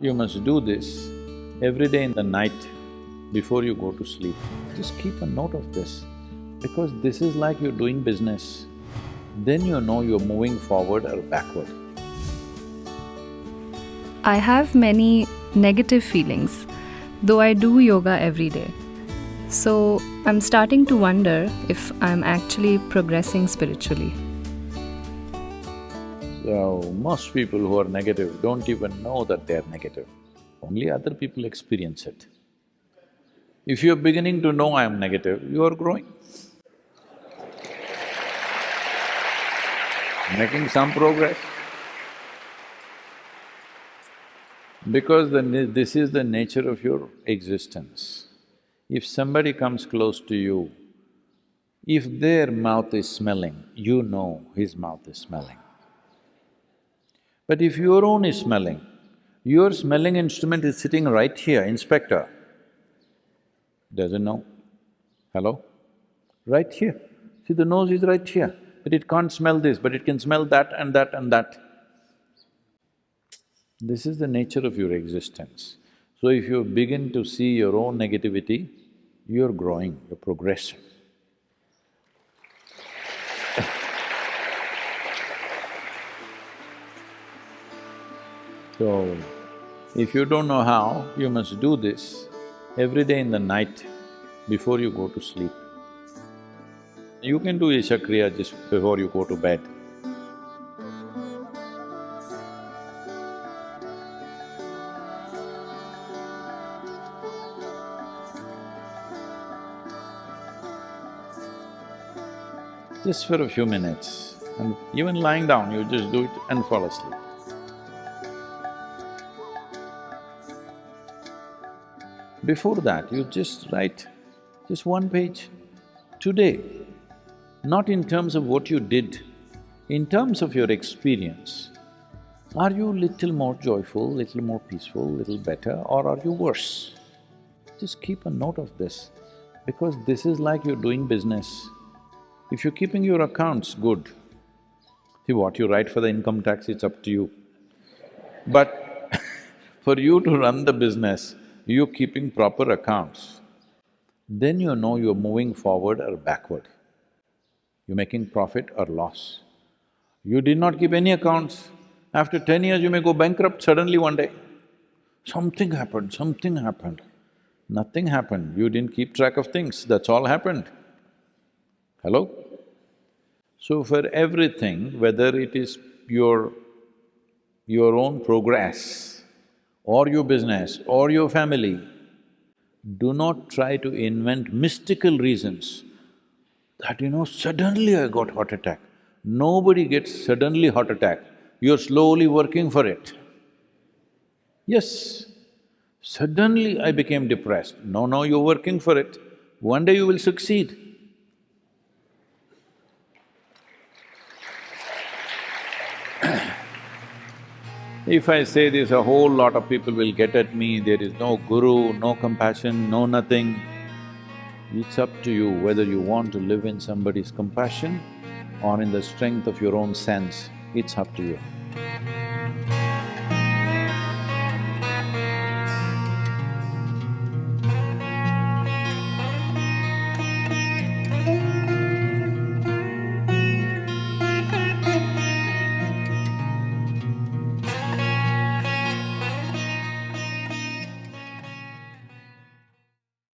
You must do this every day in the night before you go to sleep. Just keep a note of this because this is like you're doing business. Then you know you're moving forward or backward. I have many negative feelings, though I do yoga every day. So I'm starting to wonder if I'm actually progressing spiritually. So, most people who are negative don't even know that they are negative. Only other people experience it. If you're beginning to know I am negative, you are growing. Making some progress. Because this is the nature of your existence. If somebody comes close to you, if their mouth is smelling, you know his mouth is smelling. But if your own is smelling, your smelling instrument is sitting right here, inspector, doesn't know. Hello? Right here. See, the nose is right here, but it can't smell this, but it can smell that and that and that. This is the nature of your existence. So if you begin to see your own negativity, you're growing, you're progressing. So, if you don't know how, you must do this every day in the night before you go to sleep. You can do Isha Kriya just before you go to bed. Just for a few minutes and even lying down, you just do it and fall asleep. Before that, you just write just one page. Today, not in terms of what you did, in terms of your experience, are you little more joyful, little more peaceful, little better or are you worse? Just keep a note of this because this is like you're doing business. If you're keeping your accounts good, see what you write for the income tax, it's up to you. But for you to run the business, you're keeping proper accounts, then you know you're moving forward or backward. You're making profit or loss. You did not keep any accounts, after ten years you may go bankrupt suddenly one day. Something happened, something happened. Nothing happened, you didn't keep track of things, that's all happened. Hello? So for everything, whether it is your… your own progress, or your business or your family, do not try to invent mystical reasons that, you know, suddenly I got heart attack. Nobody gets suddenly heart attack, you're slowly working for it. Yes, suddenly I became depressed. No, no, you're working for it. One day you will succeed. If I say this, a whole lot of people will get at me, there is no guru, no compassion, no nothing. It's up to you whether you want to live in somebody's compassion or in the strength of your own sense, it's up to you.